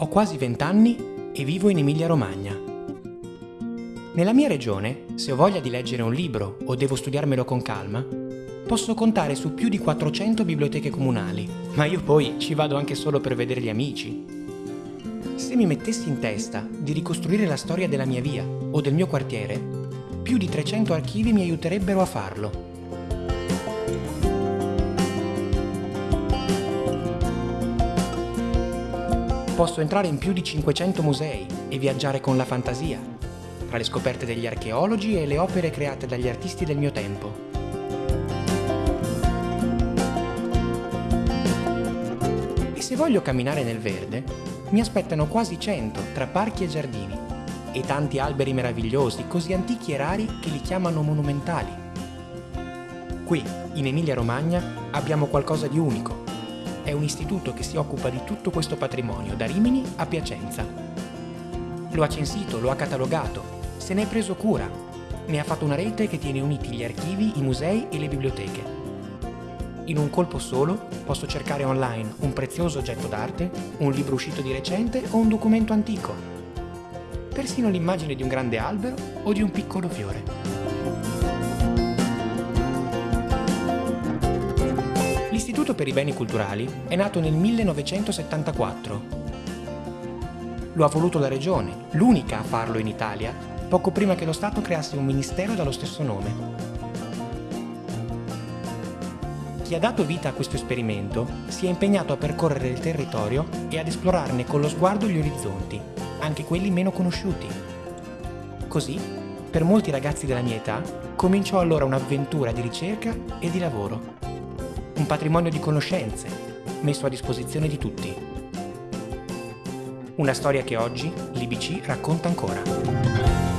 Ho quasi 20 anni e vivo in Emilia-Romagna. Nella mia regione, se ho voglia di leggere un libro o devo studiarmelo con calma, posso contare su più di 400 biblioteche comunali, ma io poi ci vado anche solo per vedere gli amici. Se mi mettessi in testa di ricostruire la storia della mia via o del mio quartiere, più di 300 archivi mi aiuterebbero a farlo. Posso entrare in più di 500 musei e viaggiare con la fantasia, tra le scoperte degli archeologi e le opere create dagli artisti del mio tempo. E se voglio camminare nel verde, mi aspettano quasi 100 tra parchi e giardini e tanti alberi meravigliosi, così antichi e rari che li chiamano monumentali. Qui, in Emilia-Romagna, abbiamo qualcosa di unico è un istituto che si occupa di tutto questo patrimonio, da Rimini a Piacenza. Lo ha censito, lo ha catalogato, se ne è preso cura, ne ha fatto una rete che tiene uniti gli archivi, i musei e le biblioteche. In un colpo solo posso cercare online un prezioso oggetto d'arte, un libro uscito di recente o un documento antico. Persino l'immagine di un grande albero o di un piccolo fiore. L'Istituto per i Beni Culturali è nato nel 1974. Lo ha voluto la Regione, l'unica a farlo in Italia, poco prima che lo Stato creasse un ministero dallo stesso nome. Chi ha dato vita a questo esperimento si è impegnato a percorrere il territorio e ad esplorarne con lo sguardo gli orizzonti, anche quelli meno conosciuti. Così, per molti ragazzi della mia età, cominciò allora un'avventura di ricerca e di lavoro un patrimonio di conoscenze messo a disposizione di tutti. Una storia che oggi l'IBC racconta ancora.